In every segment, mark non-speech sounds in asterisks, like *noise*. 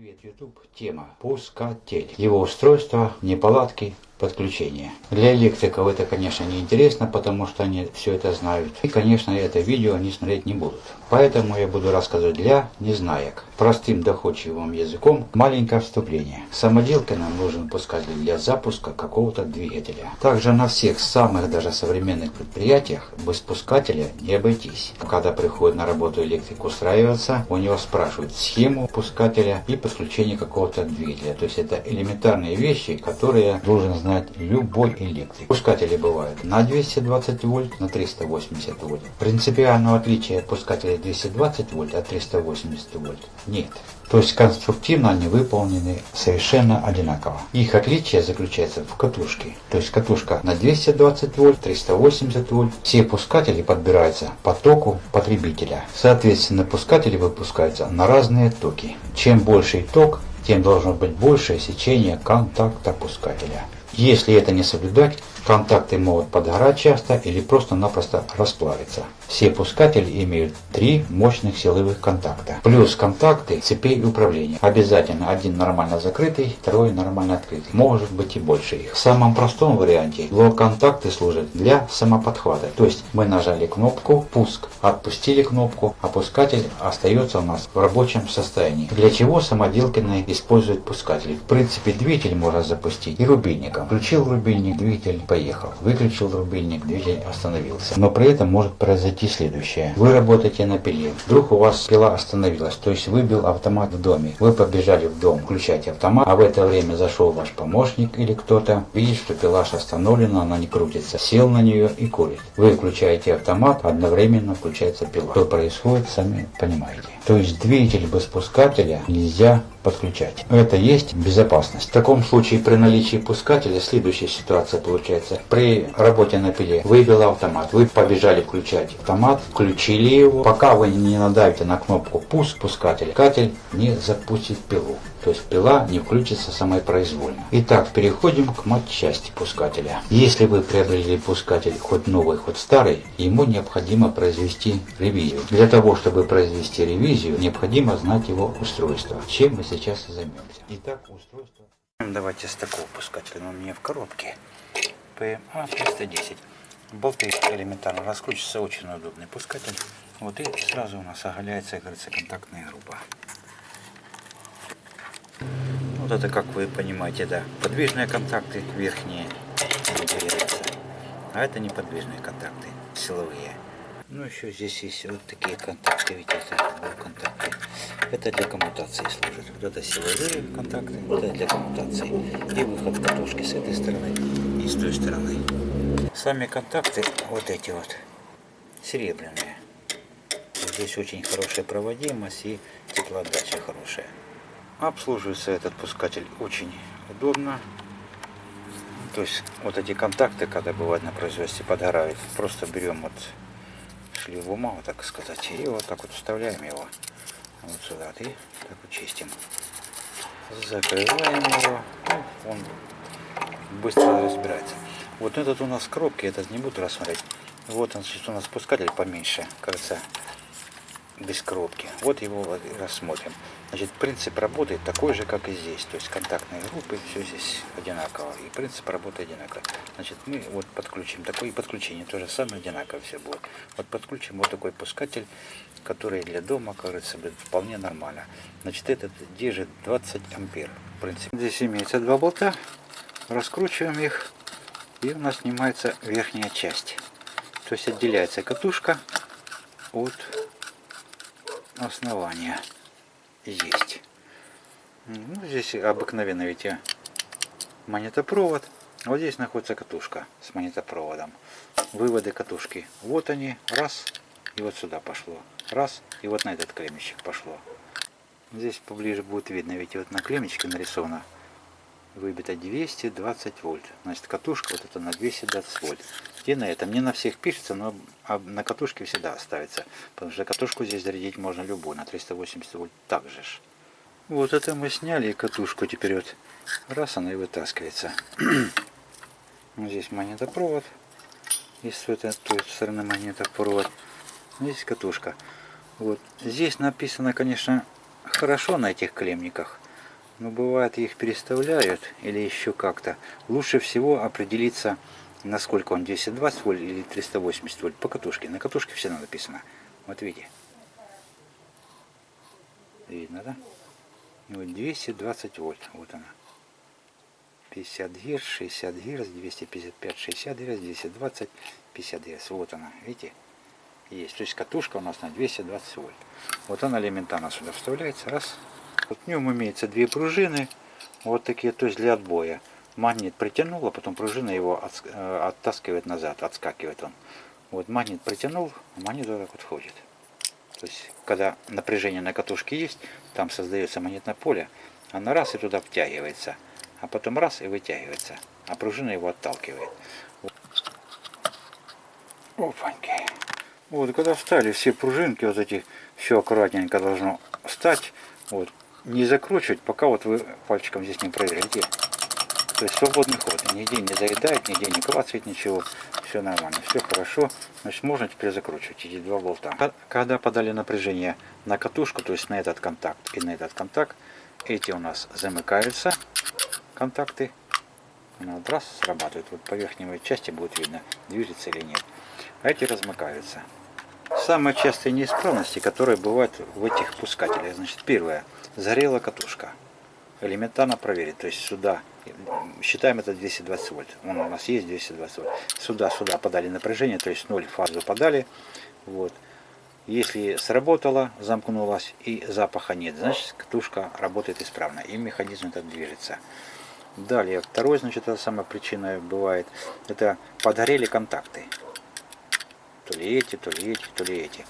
Привет, YouTube. Тема пускатель. Его устройство, неполадки, подключения. Для электриков это, конечно, не интересно, потому что они все это знают. И, конечно, это видео они смотреть не будут. Поэтому я буду рассказывать для незнаек. Простым доходчивым языком маленькое вступление. Самоделке нам нужен пускатель для запуска какого-то двигателя. Также на всех самых даже современных предприятиях без пускателя не обойтись. Когда приходит на работу электрик устраиваться, у него спрашивают схему пускателя и подключение какого-то двигателя. То есть это элементарные вещи, которые должен знать любой электрик. Пускатели бывают на 220 вольт, на 380 вольт. Принципиального отличия пускателей 220 вольт от 380 вольт нет. То есть конструктивно они выполнены совершенно одинаково. Их отличие заключается в катушке. То есть катушка на 220 вольт, 380 вольт. Все пускатели подбираются по току потребителя. Соответственно, пускатели выпускаются на разные токи. Чем больший ток, тем должно быть большее сечение контакта пускателя. Если это не соблюдать, контакты могут подгорать часто или просто-напросто расплавиться. Все пускатели имеют три мощных силовых контакта. Плюс контакты цепей управления. Обязательно один нормально закрытый, второй нормально открытый. Может быть и больше их. В самом простом варианте блок-контакты служат для самоподхвата. То есть мы нажали кнопку «Пуск», отпустили кнопку, опускатель остается у нас в рабочем состоянии. Для чего самоделкины используют пускатели? В принципе двигатель можно запустить и рубильником. Включил рубильник, двигатель поехал. Выключил рубильник, двигатель остановился. Но при этом может произойти следующее. Вы работаете на пиле. Вдруг у вас пила остановилась, то есть выбил автомат в доме. Вы побежали в дом, включать автомат, а в это время зашел ваш помощник или кто-то, видит, что пилаш остановлена, она не крутится, сел на нее и курит. Вы включаете автомат, одновременно включается пила. Что происходит, сами понимаете. То есть двигатель без пускателя нельзя подключать. Это есть безопасность. В таком случае при наличии пускателя следующая ситуация получается. При работе на пиле выбил автомат, вы побежали включать автомат, включили его. Пока вы не надавите на кнопку пуск пускателя, пускатель не запустит пилу. То есть пила не включится самопроизвольно. Итак, переходим к матчасти пускателя. Если вы приобрели пускатель хоть новый, хоть старый, ему необходимо произвести ревизию. Для того, чтобы произвести ревизию, необходимо знать его устройство. Чем мы сейчас и займемся. Итак, устройство. Давайте с такого пускателя. Он у меня в коробке. PMA 310. Болты элементарно раскручиваются, очень удобный пускатель. Вот и сразу у нас оголяется, говорится, контактная группа. Вот это, как вы понимаете, да, подвижные контакты верхние а это неподвижные контакты, силовые. Ну, еще здесь есть вот такие контакты, видите, контакты. Это для коммутации служит. Вот это силовые контакты, вот это для коммутации. И выход катушки с этой стороны и с той стороны. Сами контакты вот эти вот, серебряные. Здесь очень хорошая проводимость и теплоотдача хорошая. Обслуживается этот пускатель очень удобно. То есть вот эти контакты, когда бывает на производстве подгорают, просто берем вот шлиф бумагу, так сказать, и вот так вот вставляем его вот сюда и так вот чистим. Закрываем его, он быстро разбирается. Вот этот у нас в коробке, этот не буду рассмотреть. Вот он, значит, у нас спускатель поменьше, кажется, без коробки. Вот его рассмотрим. Значит, принцип работы такой же, как и здесь. То есть контактные группы, все здесь одинаково. И принцип работы одинаковый. Значит, мы вот подключим такое и подключение тоже самое одинаково все будет. Вот подключим вот такой пускатель, который для дома, кажется, будет вполне нормально. Значит, этот держит 20 ампер. В принципе, здесь имеется два болта. Раскручиваем их. И у нас снимается верхняя часть. То есть отделяется катушка от основания есть. Ну, здесь обыкновенно ведь монетопровод. Вот здесь находится катушка с монетопроводом. Выводы катушки. Вот они. Раз. И вот сюда пошло. Раз. И вот на этот клеммичек пошло. Здесь поближе будет видно. Ведь вот на клеммичке нарисовано выбито 220 вольт. Значит, катушка вот это на 220 вольт. И на этом, не на всех пишется, но на катушке всегда ставится. Потому что катушку здесь зарядить можно любую, на 380 вольт также ж. Вот это мы сняли катушку, теперь вот раз она и вытаскивается. *clears throat* Здесь монетопровод, и с этой той стороны монетопровод. Здесь катушка. Вот. Здесь написано, конечно, хорошо на этих клемниках. Но бывает их переставляют или еще как-то. Лучше всего определиться, насколько он 220 вольт или 380 вольт по катушке. На катушке всегда написано. Вот видите. Видно, да? Вот 220 вольт. Вот она. 50 герц, 60 герц, 255, 60 герц, 220, 50 герц. Вот она, видите? Есть. То есть катушка у нас на 220 вольт. Вот она элементарно сюда вставляется. Раз. В нем имеется две пружины. Вот такие, то есть для отбоя. Магнит притянул, а потом пружина его э, оттаскивает назад, отскакивает он. Вот магнит притянул, а магнит вот так вот входит. То есть, когда напряжение на катушке есть, там создается магнитное поле, она раз и туда втягивается, а потом раз и вытягивается, а пружина его отталкивает. Опаньки. Вот, когда встали все пружинки, вот эти, все аккуратненько должно встать, вот, не закручивать, пока вот вы пальчиком здесь не проверите. То есть свободный ход, нигде не заедает, нигде не клацает ничего, все нормально, все хорошо. Значит, можно теперь закручивать эти два болта. Когда подали напряжение на катушку, то есть на этот контакт и на этот контакт, эти у нас замыкаются, контакты. Она вот раз срабатывает, вот по верхней части будет видно, движется или нет. А эти размыкаются. Самые частые неисправности, которые бывают в этих пускателях. Значит, первое. Загорела катушка. Элементарно проверить. То есть сюда, считаем это 220 вольт. Вон у нас есть 220 вольт. Сюда, сюда подали напряжение, то есть 0 фазу подали. Вот. Если сработало, замкнулась и запаха нет, значит катушка работает исправно и механизм этот движется. Далее, второй, значит, это самая причина бывает, это подгорели контакты то ли эти, то ли эти, то ли эти.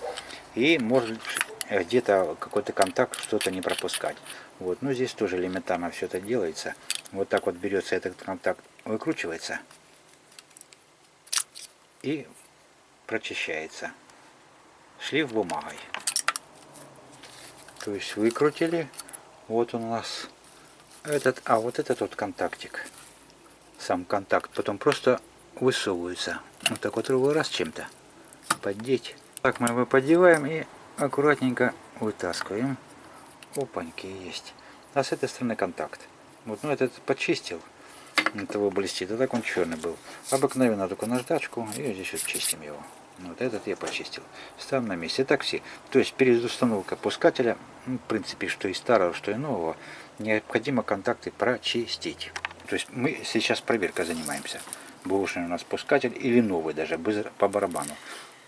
И может где-то какой-то контакт что-то не пропускать. Вот, ну здесь тоже элементарно все это делается. Вот так вот берется этот контакт, выкручивается и прочищается. Шлиф бумагой. То есть выкрутили. Вот он у нас этот, а вот этот вот контактик. Сам контакт. Потом просто высовывается. Вот так вот раз чем-то поддеть. Так мы его поддеваем и аккуратненько вытаскиваем. Опаньки есть. А с этой стороны контакт. Вот, ну этот почистил. Этого блестит. А так он черный был. Обыкновенно только наждачку и здесь вот чистим его. Вот этот я почистил. Ставим на месте. Так все. То есть перед установкой пускателя, ну, в принципе, что и старого, что и нового, необходимо контакты прочистить. То есть мы сейчас проверкой занимаемся. Бушный у нас пускатель или новый даже, по барабану.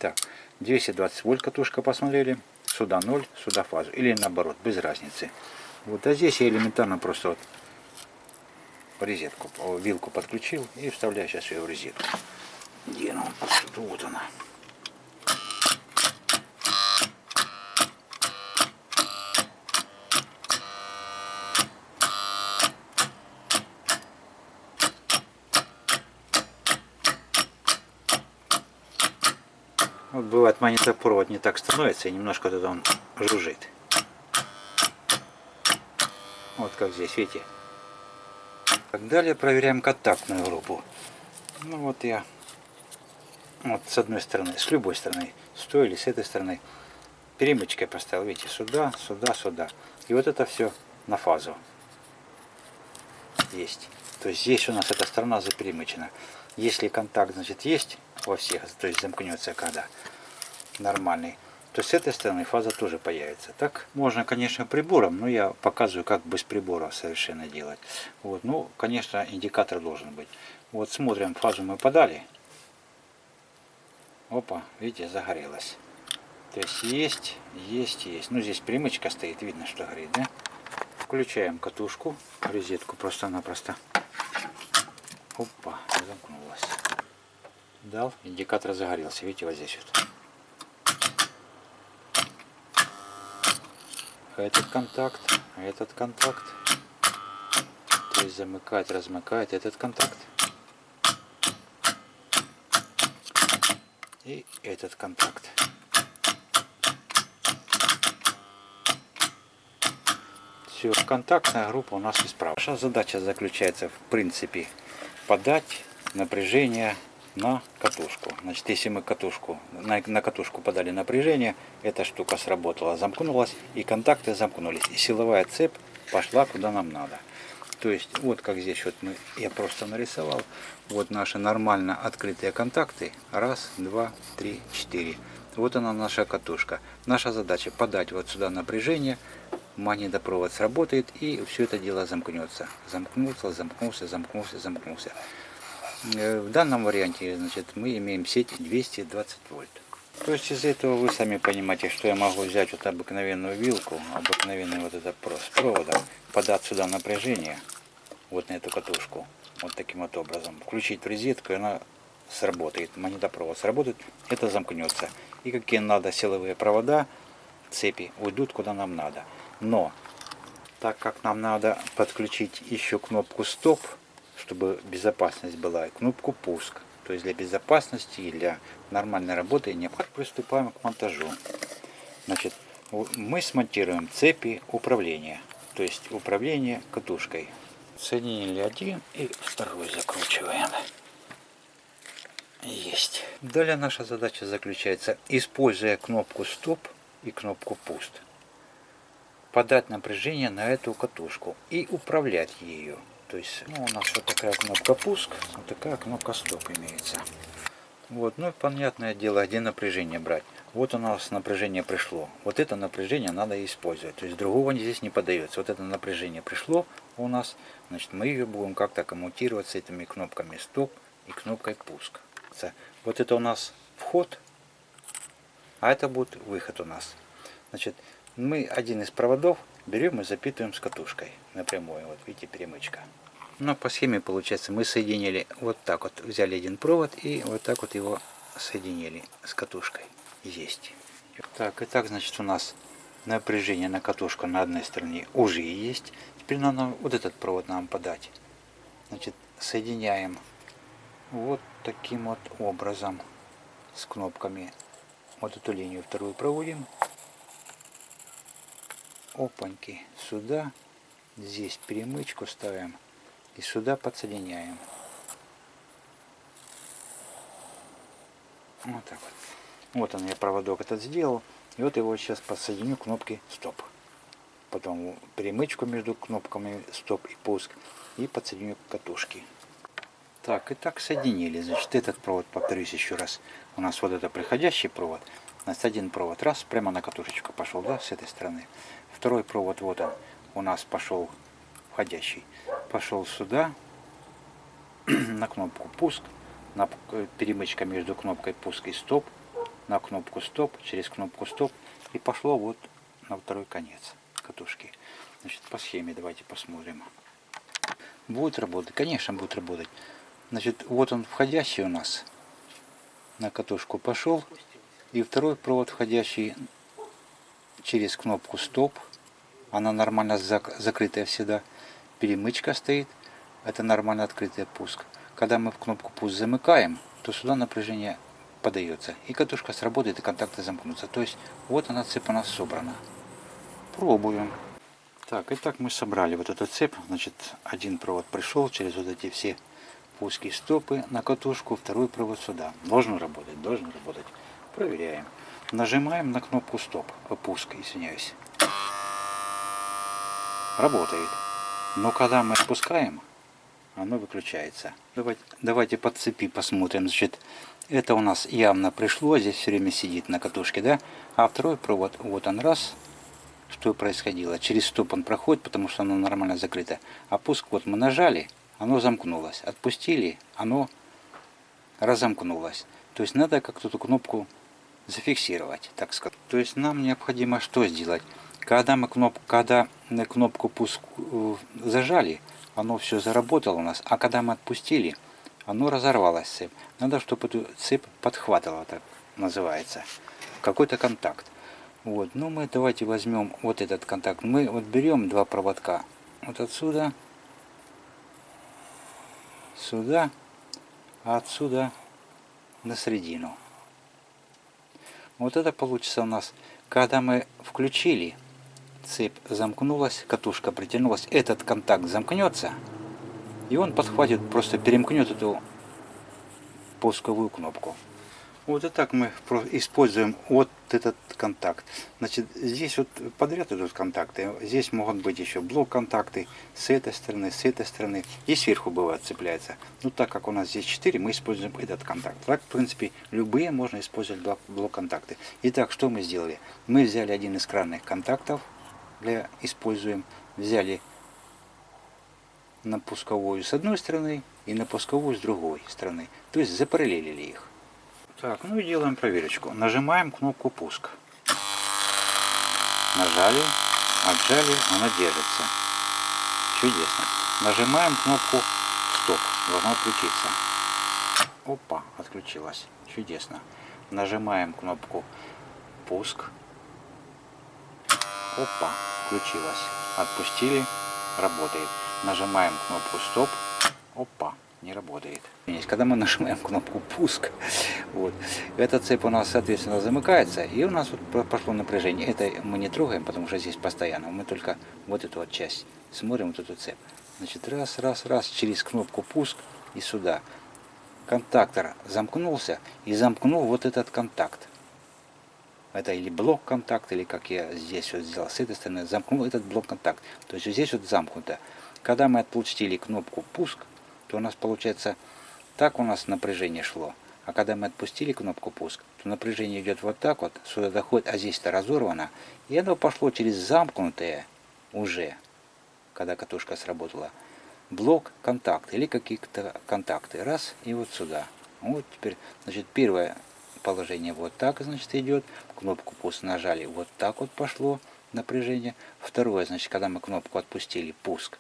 Так, 220 вольт катушка посмотрели. Сюда 0, сюда фазу. Или наоборот, без разницы. Вот, а здесь я элементарно просто вот розетку, вилку подключил и вставляю сейчас ее в розетку. Где она? Вот она. Бывает магнитопровод не так становится и немножко тогда он жужжит. Вот как здесь, видите. Так, далее проверяем контактную группу. Ну вот я вот с одной стороны, с любой стороны, с той или с этой стороны, перемычкой поставил, видите, сюда, сюда, сюда. И вот это все на фазу есть. То есть здесь у нас эта сторона заперемычена. Если контакт, значит, есть во всех, то есть замкнется когда нормальный, то с этой стороны фаза тоже появится. Так можно, конечно, прибором, но я показываю, как без прибора совершенно делать. Вот, ну, конечно, индикатор должен быть. Вот смотрим, фазу мы подали. Опа, видите, загорелась. То есть есть, есть, есть. Ну, здесь примычка стоит, видно, что горит, да? Включаем катушку, розетку просто-напросто. Опа, замкнулась. Дал, индикатор загорелся, видите, вот здесь вот. Этот контакт, этот контакт. То есть замыкать, размыкать этот контакт. И этот контакт. Все, контактная группа у нас исправна. Наша задача заключается в принципе подать напряжение на катушку. Значит, если мы катушку, на, на катушку подали напряжение, эта штука сработала, замкнулась, и контакты замкнулись. И силовая цепь пошла куда нам надо. То есть вот как здесь вот мы, я просто нарисовал, вот наши нормально открытые контакты. Раз, два, три, четыре. Вот она наша катушка. Наша задача подать вот сюда напряжение, магнитопровод сработает и все это дело замкнется. Замкнулся, замкнулся, замкнулся, замкнулся. Э, в данном варианте значит, мы имеем сеть 220 вольт. То есть из этого вы сами понимаете, что я могу взять вот обыкновенную вилку, обыкновенный вот этот с проводом, подать сюда напряжение, вот на эту катушку, вот таким вот образом, включить в розетку, и она сработает, магнитопровод сработает, это замкнется. И какие надо силовые провода, цепи, уйдут куда нам надо. Но, так как нам надо подключить еще кнопку стоп, чтобы безопасность была, и кнопку пуск, то есть для безопасности и для нормальной работы необходимо приступаем к монтажу. Значит, мы смонтируем цепи управления, то есть управление катушкой. Соединили один и второй закручиваем. Есть. Далее наша задача заключается, используя кнопку стоп и кнопку пуст, подать напряжение на эту катушку и управлять ею. То есть ну, у нас вот такая кнопка пуск, вот такая кнопка стоп имеется. Вот, ну и понятное дело, где напряжение брать. Вот у нас напряжение пришло. Вот это напряжение надо использовать. То есть другого здесь не подается. Вот это напряжение пришло у нас, значит мы ее будем как-то коммутировать с этими кнопками стоп и кнопкой пуск. Вот это у нас вход, а это будет выход у нас. Значит, мы один из проводов берем и запитываем с катушкой напрямую. Вот видите, перемычка. Но по схеме получается мы соединили вот так вот, взяли один провод и вот так вот его соединили с катушкой. Есть. Так, и так, значит, у нас напряжение на катушку на одной стороне уже есть. Теперь надо вот этот провод нам подать. Значит, соединяем вот таким вот образом с кнопками. Вот эту линию вторую проводим опаньки сюда здесь перемычку ставим и сюда подсоединяем. Вот так вот. Вот он я проводок этот сделал и вот его сейчас подсоединю кнопки стоп потом перемычку между кнопками стоп и пуск и подсоединю катушки так и так соединили. Значит этот провод повторюсь еще раз. У нас вот это приходящий провод Значит, один провод раз, прямо на катушечку пошел, да, с этой стороны. Второй провод, вот он, у нас пошел входящий. Пошел сюда, *clears throat* на кнопку пуск, на перемычка между кнопкой пуск и стоп, на кнопку стоп, через кнопку стоп, и пошло вот на второй конец катушки. Значит, по схеме давайте посмотрим. Будет работать? Конечно, будет работать. Значит, вот он входящий у нас. На катушку пошел. И второй провод, входящий через кнопку стоп. Она нормально зак закрытая всегда. Перемычка стоит. Это нормально открытый пуск. Когда мы в кнопку пуск замыкаем, то сюда напряжение подается. И катушка сработает, и контакты замкнутся. То есть вот она цепь у нас собрана. Пробуем. Так, и так мы собрали вот эту цепь. Значит, один провод пришел через вот эти все пуски стопы на катушку, второй провод сюда. Должен работать, должен работать. Проверяем. Нажимаем на кнопку стоп, опуск, извиняюсь. Работает. Но когда мы опускаем, оно выключается. Давайте, давайте по цепи посмотрим. Значит, это у нас явно пришло, здесь все время сидит на катушке, да? А второй провод, вот он раз, что происходило. Через стоп он проходит, потому что оно нормально закрыто. А пуск вот мы нажали, оно замкнулось. Отпустили, оно разомкнулось. То есть надо как-то эту кнопку зафиксировать, так сказать. То есть нам необходимо что сделать? Когда мы кнопку, когда мы кнопку пуск э, зажали, оно все заработало у нас, а когда мы отпустили, оно разорвалось цепь. Надо, чтобы эту цепь подхватывала, так называется, какой-то контакт. Вот, ну мы давайте возьмем вот этот контакт. Мы вот берем два проводка, вот отсюда, сюда, а отсюда на середину. Вот это получится у нас, когда мы включили, цепь замкнулась, катушка притянулась, этот контакт замкнется, и он подхватит, просто перемкнет эту пусковую кнопку. Вот и так мы используем вот этот контакт. Значит, здесь вот подряд идут контакты. Здесь могут быть еще блок-контакты с этой стороны, с этой стороны. И сверху бывает цепляется. Ну, так как у нас здесь 4, мы используем этот контакт. Так, в принципе, любые можно использовать блок- блок-контакты. Итак, что мы сделали? Мы взяли один из кранных контактов, для используем, взяли на пусковую с одной стороны и на пусковую с другой стороны. То есть запараллелили их. Так, ну и делаем проверочку. Нажимаем кнопку пуск. Нажали, отжали, она держится. Чудесно. Нажимаем кнопку стоп. Должно отключиться. Опа, отключилась. Чудесно. Нажимаем кнопку пуск. Опа, включилась. Отпустили, работает. Нажимаем кнопку стоп. Опа, не работает. Когда мы нажимаем кнопку пуск, вот, эта цепь у нас, соответственно, замыкается, и у нас вот пошло напряжение. Это мы не трогаем, потому что здесь постоянно. Мы только вот эту вот часть смотрим, вот эту цепь. Значит, раз, раз, раз, через кнопку пуск и сюда. Контактор замкнулся и замкнул вот этот контакт. Это или блок контакт, или как я здесь вот сделал с этой стороны, замкнул этот блок контакт. То есть здесь вот замкнуто. Когда мы отпустили кнопку пуск, то у нас получается так у нас напряжение шло. А когда мы отпустили кнопку пуск, то напряжение идет вот так вот, сюда доходит, а здесь-то разорвано. И оно пошло через замкнутые уже, когда катушка сработала, блок контакт или какие-то контакты. Раз, и вот сюда. Вот теперь, значит, первое положение вот так, значит, идет. Кнопку пуск нажали, вот так вот пошло напряжение. Второе, значит, когда мы кнопку отпустили, пуск,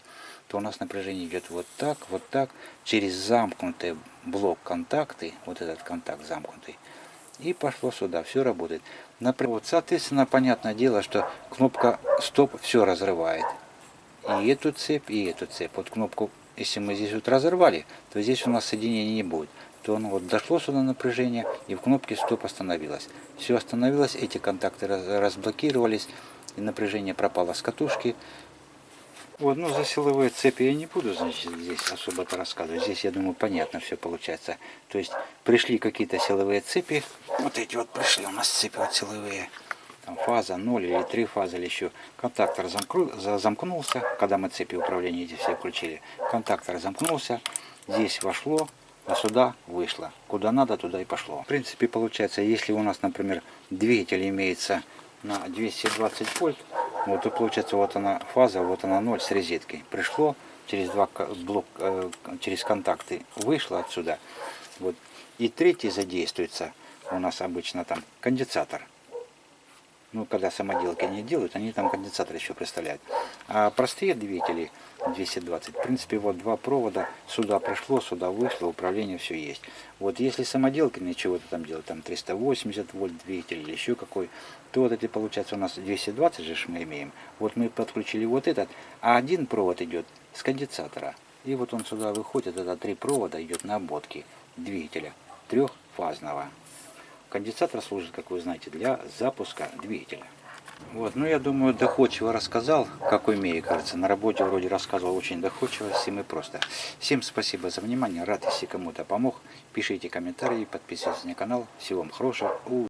то у нас напряжение идет вот так, вот так, через замкнутый блок контакты, вот этот контакт замкнутый, и пошло сюда, все работает. Например, вот, соответственно, понятное дело, что кнопка стоп все разрывает. И эту цепь, и эту цепь. Вот кнопку, если мы здесь вот разорвали, то здесь у нас соединения не будет. То оно вот дошло сюда напряжение, и в кнопке стоп остановилось. Все остановилось, эти контакты разблокировались, и напряжение пропало с катушки, вот, ну за силовые цепи я не буду, значит, здесь особо-то рассказывать. Здесь, я думаю, понятно все получается. То есть пришли какие-то силовые цепи. Вот эти вот пришли у нас цепи вот силовые. Там фаза 0 или 3 фазы или еще. Контактор замкну, замкнулся, когда мы цепи управления эти все включили. Контактор замкнулся, здесь вошло, а сюда вышло. Куда надо, туда и пошло. В принципе, получается, если у нас, например, двигатель имеется на 220 вольт, вот и получается вот она фаза, вот она 0 с розеткой. Пришло через два блок, э, через контакты, вышло отсюда. Вот. И третий задействуется у нас обычно там конденсатор. Ну, когда самоделки не делают, они там конденсатор еще представляют. А простые двигатели 220, в принципе, вот два провода, сюда пришло, сюда вышло, управление все есть. Вот если самоделки чего-то там делают, там 380 вольт двигатель или еще какой, то вот это получается у нас 220 же мы имеем. Вот мы подключили вот этот, а один провод идет с конденсатора. И вот он сюда выходит, это три провода идет на ободке двигателя трехфазного. Конденсатор служит, как вы знаете, для запуска двигателя. Вот, ну я думаю, доходчиво рассказал, как умею, кажется. На работе вроде рассказывал очень доходчиво, всем и просто. Всем спасибо за внимание, рад, если кому-то помог. Пишите комментарии, подписывайтесь на канал. Всего вам хорошего.